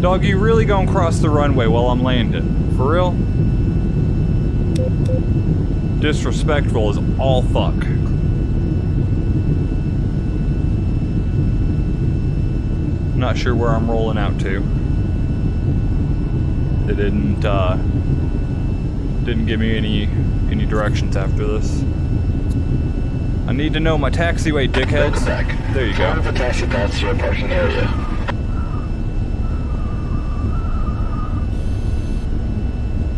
Dog, you really gonna cross the runway while I'm landing? For real? Disrespectful is all fuck. Not sure where I'm rolling out to. They didn't uh, didn't give me any any directions after this. I need to know my taxiway, dickheads. There you go. of the taxi paths to your parking area.